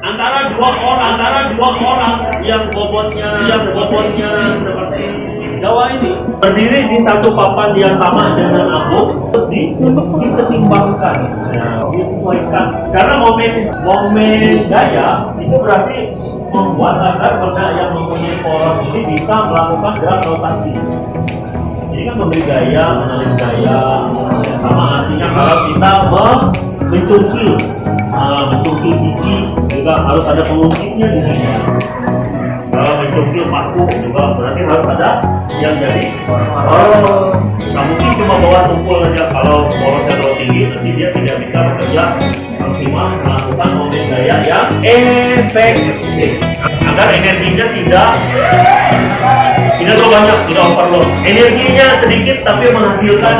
antara dua orang antara dua orang yang bobotnya yang bobotnya seperti Jawa ini berdiri di satu papan yang sama dengan aku terus di disetimbangkan ya, disesuaikan. Karena momen momen gaya itu berarti membuat agar benda yang mempunyai poros ini bisa melakukan gerak rotasi. Ini kan memberi gaya, menarik gaya sama artinya kalau kita me- juga harus ada pengungkitnya di sini kalau mencungkil paku juga berarti harus ada yang jadi oh nggak mungkin cuma bawa tumpul aja kalau porosnya terlalu tinggi nanti dia tidak bisa bekerja maksimal melakukan momen gaya yang efektif agar energinya tidak tidak terlalu banyak, tidak overload. Energinya sedikit tapi menghasilkan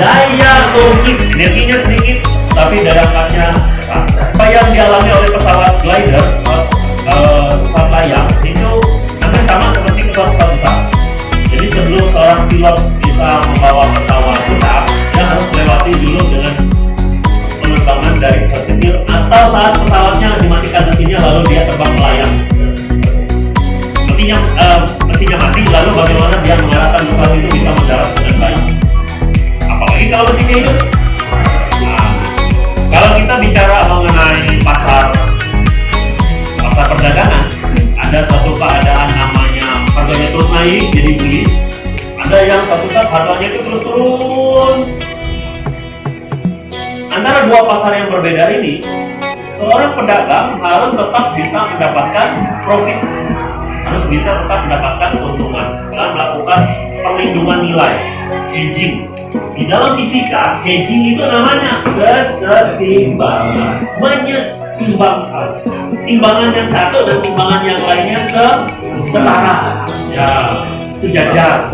daya ungkit. Energinya sedikit tapi daya angkatnya besar. Apa yang dialami oleh pesawat glider, eh, pesawat layang itu hampir sama seperti pesawat-pesawat besar. Jadi sebelum seorang pilot bisa membawa pesawat besar, dia harus melewati dulu dengan penerbangan dari pesawat kecil atau saat pesawatnya dimatikan mesinnya lalu dia terbang melayang mesinnya eh, mesinnya mati lalu bagaimana dia mengarahkan pesawat itu bisa mendarat dengan baik? Apalagi kalau mesinnya hidup ada satu keadaan namanya harganya terus naik jadi bullish ada yang satu saat harganya itu terus turun. Antara dua pasar yang berbeda ini seorang pedagang harus tetap bisa mendapatkan profit. Harus bisa tetap mendapatkan keuntungan dengan melakukan perlindungan nilai hedging. Di dalam fisika hedging itu namanya kesetimbangan menyetimbangkan timbangan yang satu dan timbangan yang lainnya se setara. Ya sejajar